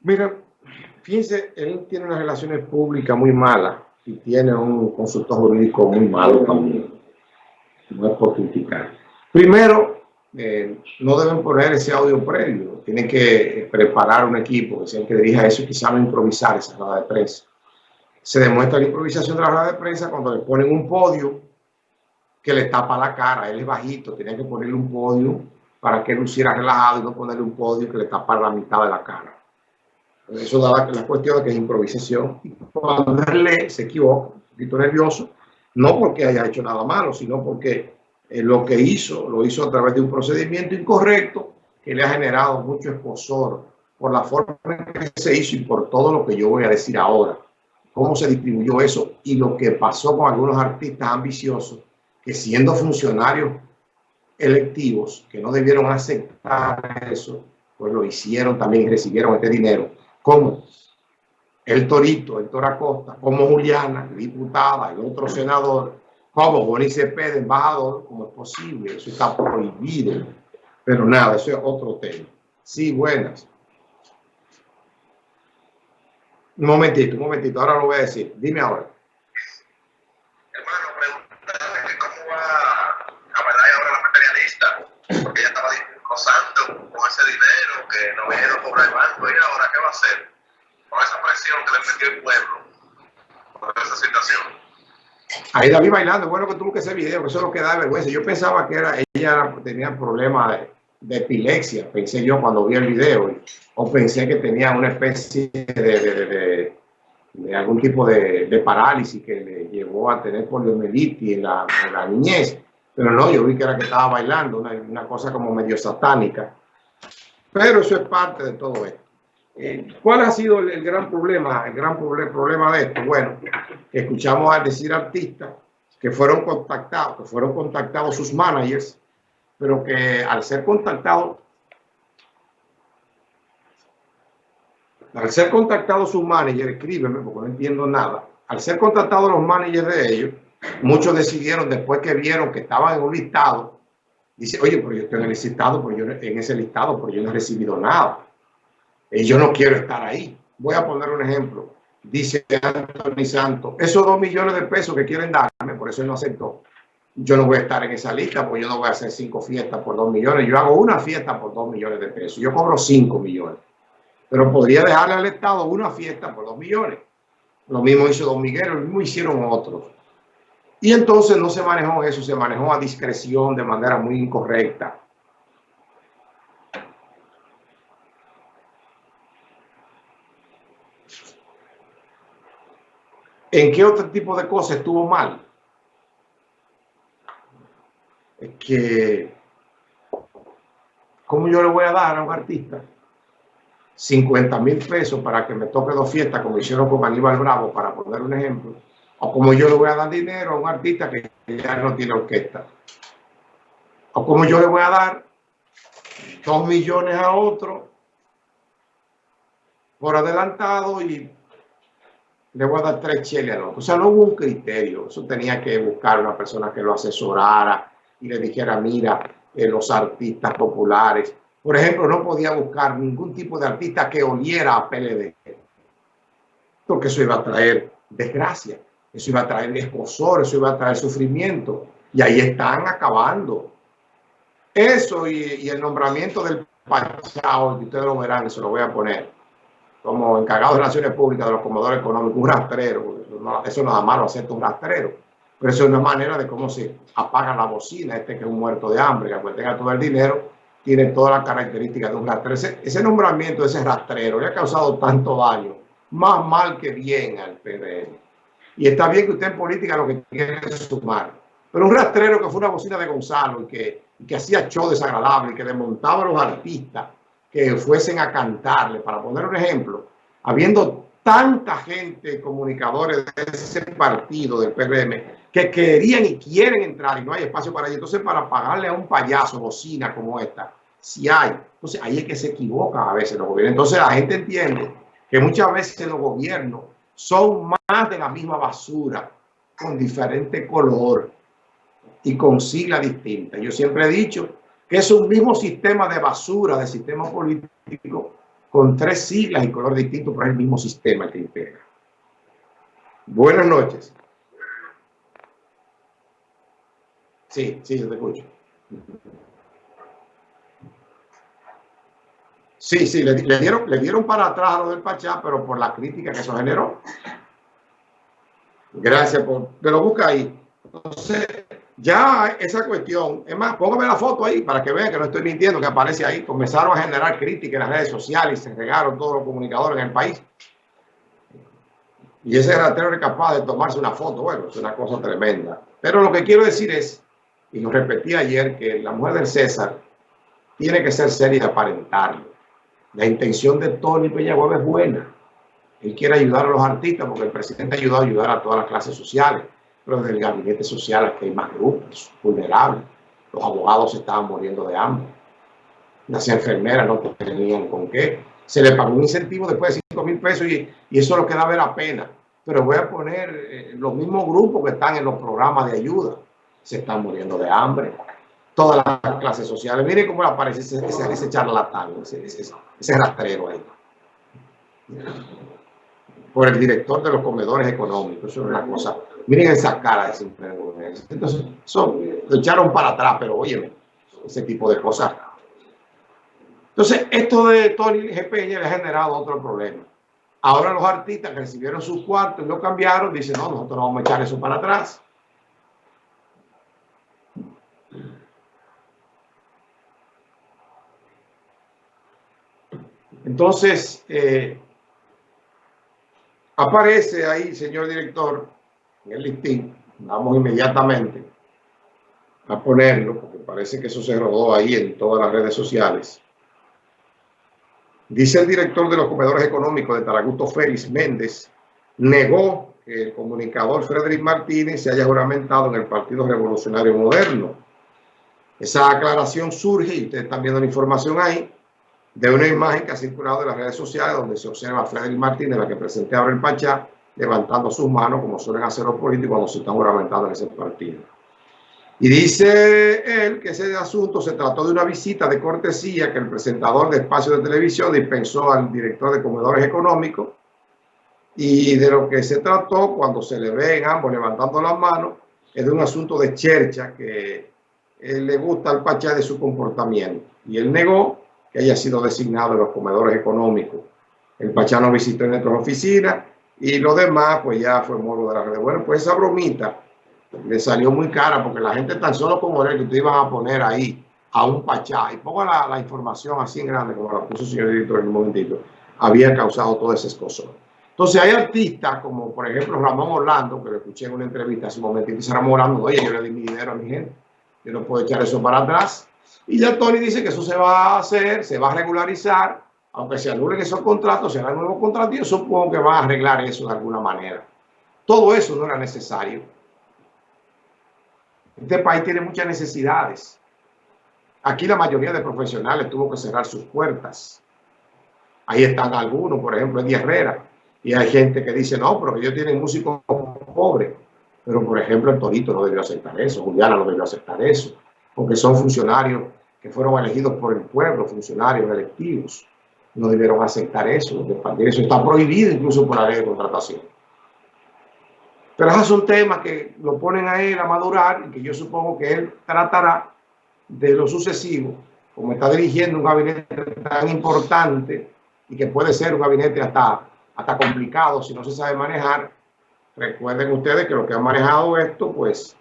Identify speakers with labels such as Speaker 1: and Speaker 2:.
Speaker 1: Mira, fíjense, él tiene unas relaciones públicas muy malas y tiene un consultor jurídico muy malo también. No es por criticar. Primero, eh, no deben poner ese audio previo. Tienen que preparar un equipo que que dirija eso y quizá no improvisar esa rueda de prensa. Se demuestra la improvisación de la rueda de prensa cuando le ponen un podio que le tapa la cara. Él es bajito, tenía que ponerle un podio para que luciera relajado y no ponerle un podio que le tapara la mitad de la cara. Eso da la, cuestión de que es improvisación. Cuando él se equivoca, un poquito nervioso, no porque haya hecho nada malo, sino porque eh, lo que hizo, lo hizo a través de un procedimiento incorrecto que le ha generado mucho esposor por la forma en que se hizo y por todo lo que yo voy a decir ahora. Cómo se distribuyó eso y lo que pasó con algunos artistas ambiciosos que siendo funcionarios electivos, que no debieron aceptar eso, pues lo hicieron también y recibieron este dinero como el Torito, el Costa, como Juliana, diputada, el otro senador, como Bonnie Cepeda, embajador, como es posible, eso está prohibido. Pero nada, eso es otro tema. Sí, buenas. Un momentito, un momentito, ahora lo voy a decir. Dime ahora.
Speaker 2: Hermano, pregúntame cómo va a bailar ahora la materialista, porque ella estaba gozando con ese dinero que no viene a cobrar el banco y ahora qué va a hacer con esa presión que el pueblo por esa situación.
Speaker 1: Ahí la vi bailando, bueno que tuvo que ese video, que eso es lo que da vergüenza. Yo pensaba que era ella tenía problemas de, de, epilepsia, pensé yo cuando vi el video, o pensé que tenía una especie de, de, de algún tipo de, parálisis que le llevó a tener poliomielitis en la, en la niñez. Pero no, yo vi que era que estaba bailando, una, una cosa como medio satánica. Pero eso es parte de todo esto. Eh, ¿Cuál ha sido el, gran problema? El gran problema de esto. Bueno, escuchamos a decir artistas que fueron contactados, que fueron contactados sus managers, pero que al ser contactados, al ser contactados sus managers, escríbeme porque no entiendo nada, al ser contactados los managers de ellos, muchos decidieron después que vieron que estaban en un listado Dice, oye, pero yo estoy en el listado, pero yo en ese listado, pero yo no he recibido nada. Y yo no quiero estar ahí. Voy a poner un ejemplo. Dice Anthony Santos, esos dos millones de pesos que quieren darme, por eso él no aceptó. Yo no voy a estar en esa lista, porque yo no voy a hacer cinco fiestas por dos millones. Yo hago una fiesta por dos millones de pesos. Yo cobro cinco millones. Pero podría dejarle al Estado una fiesta por dos millones. Lo mismo hizo Don Miguel, lo mismo hicieron otros. Y entonces no se manejó eso, se manejó a discreción de manera muy incorrecta. ¿En qué otro tipo de cosas estuvo mal? Que, ¿cómo yo le voy a dar a un artista 50 mil pesos para que me toque dos fiestas como hicieron con Aníbal Bravo, para poner un ejemplo? O como yo le voy a dar dinero a un artista que ya no tiene orquesta. O como yo le voy a dar dos millones a otro por adelantado y le voy a dar tres cheles al otro. O sea, no hubo un criterio. Eso tenía que buscar una persona que lo asesorara y le dijera, mira, eh, los artistas populares. Por ejemplo, no podía buscar ningún tipo de artista que oliera a PLD. Porque eso iba a traer desgracia. Eso iba a traer escosor, eso iba a traer sufrimiento. Y ahí están acabando. Eso y, el nombramiento del Pachao, que ustedes lo verán, eso lo voy a poner como encargado de Relaciones Públicas de los comodores económicos, un rastrero. Eso no, da malo hacer un rastrero. Pero eso es una manera de cómo se apaga la bocina, este que es un muerto de hambre, que tenga todo el dinero, tiene todas las características de un rastrero. Ese, nombramiento de ese rastrero le ha causado tanto daño, más mal que bien al PDM. Y está bien que usted en política lo que quiere es sumar. Pero un rastrero que fue una bocina de Gonzalo y que, que hacía show desagradable, y que desmontaba a los artistas que fuesen a cantarle, para poner un ejemplo, habiendo tanta gente, comunicadores de ese partido del PRM, que querían y quieren entrar y no hay espacio para ellos. Entonces, para pagarle a un payaso bocina como esta, si hay, entonces ahí es que se equivocan a veces los gobiernos. Entonces la gente entiende que muchas veces los gobiernos son más de la misma basura, con diferente color y con sigla distinta. Yo siempre he dicho que es un mismo sistema de basura, de sistema político, con tres siglas y color distinto, pero es el mismo sistema que integra. Buenas noches. Sí, sí, yo te escucho. Sí, sí, le, dieron, le dieron para atrás a lo del Pachá, pero por la crítica que eso generó. Gracias por... Me lo busca ahí. Entonces, ya esa cuestión, es más, póngame la foto ahí para que vean que no estoy mintiendo, que aparece ahí. Comenzaron a generar críticas en las redes sociales y se regaron todos los comunicadores en el país. Y ese ratero era capaz de tomarse una foto. Bueno, es una cosa tremenda. Pero lo que quiero decir es, y lo repetí ayer, que la mujer del César tiene que ser seria y aparentarlo. La intención de Tony Peñagüeva es buena. Él quiere ayudar a los artistas porque el presidente ha ayudado a ayudar a todas las clases sociales pero desde el gabinete social aquí hay más grupos vulnerables. Los abogados estaban muriendo de hambre. Las enfermeras no tenían con qué. Se le pagó un incentivo después de 5 mil pesos y, eso es lo que da ver la pena. Pero voy a poner eh, los mismos grupos que están en los programas de ayuda. Se están muriendo de hambre. Todas las clases sociales. Miren cómo aparece ese, ese, charlatán, ese, ese rastrero ahí por el director de los comedores económicos. Eso es una cosa. Miren esa cara de ese Entonces, son, lo echaron para atrás, pero oye, ese tipo de cosas. Entonces, esto de Tony G. Le ha generado otro problema. Ahora los artistas que recibieron sus cuartos y lo cambiaron, dicen, no, nosotros no vamos a echar eso para atrás. Entonces, eh, Aparece ahí, señor director, en el listín. Vamos inmediatamente a ponerlo, porque parece que eso se rodó ahí en todas las redes sociales. Dice el director de los comedores económicos de Taraguto, Félix Méndez, negó que el comunicador Frederick Martínez se haya juramentado en el Partido Revolucionario Moderno. Esa aclaración surge, y ustedes están viendo la información ahí, de una imagen que ha circulado en las redes sociales donde se observa a Frederick Martínez, la que presenté ahora el Pachá, levantando sus manos como suelen hacer los políticos cuando se están juramentando en ese partido. Y dice él que ese asunto se trató de una visita de cortesía que el presentador de espacio de televisión dispensó al director de comedores económicos y de lo que se trató cuando se le ven ambos levantando las manos es de un asunto de chercha que él le gusta al Pachá de su comportamiento. Y él negó que haya sido designado en los comedores económicos. El Pachano visitó en nuestras oficinas y lo demás pues ya fue modo de la red. Bueno, pues esa bromita le salió muy cara porque la gente tan solo como él que te iban a poner ahí a un Pachá y pongo la, información así en grande como la puso el señor director en un momentito, había causado todo ese escozo. Entonces hay artistas como por ejemplo Ramón Orlando, que lo escuché en una entrevista hace un momentito, dice Ramón Orlando, oye, yo le di mi dinero a mi gente, yo no puedo echar eso para atrás. Y ya Tony dice que eso se va a hacer, se va a regularizar, aunque se anulen esos contratos, se hagan nuevos contratos, yo supongo que van a arreglar eso de alguna manera. Todo eso no era necesario. Este país tiene muchas necesidades. Aquí la mayoría de profesionales tuvo que cerrar sus puertas. Ahí están algunos, por ejemplo, Eddie Herrera. Y hay gente que dice, no, pero ellos tienen músicos pobres. Pero, por ejemplo, el Torito no debió aceptar eso, Juliana no debió aceptar eso, porque son funcionarios que fueron elegidos por el pueblo, funcionarios electivos, no debieron aceptar eso. Eso está prohibido incluso por la ley de contratación. Pero esos son temas que lo ponen a él a madurar y que yo supongo que él tratará de lo sucesivo, como está dirigiendo un gabinete tan importante y que puede ser un gabinete hasta, hasta complicado si no se sabe manejar. Recuerden ustedes que los que han manejado esto, pues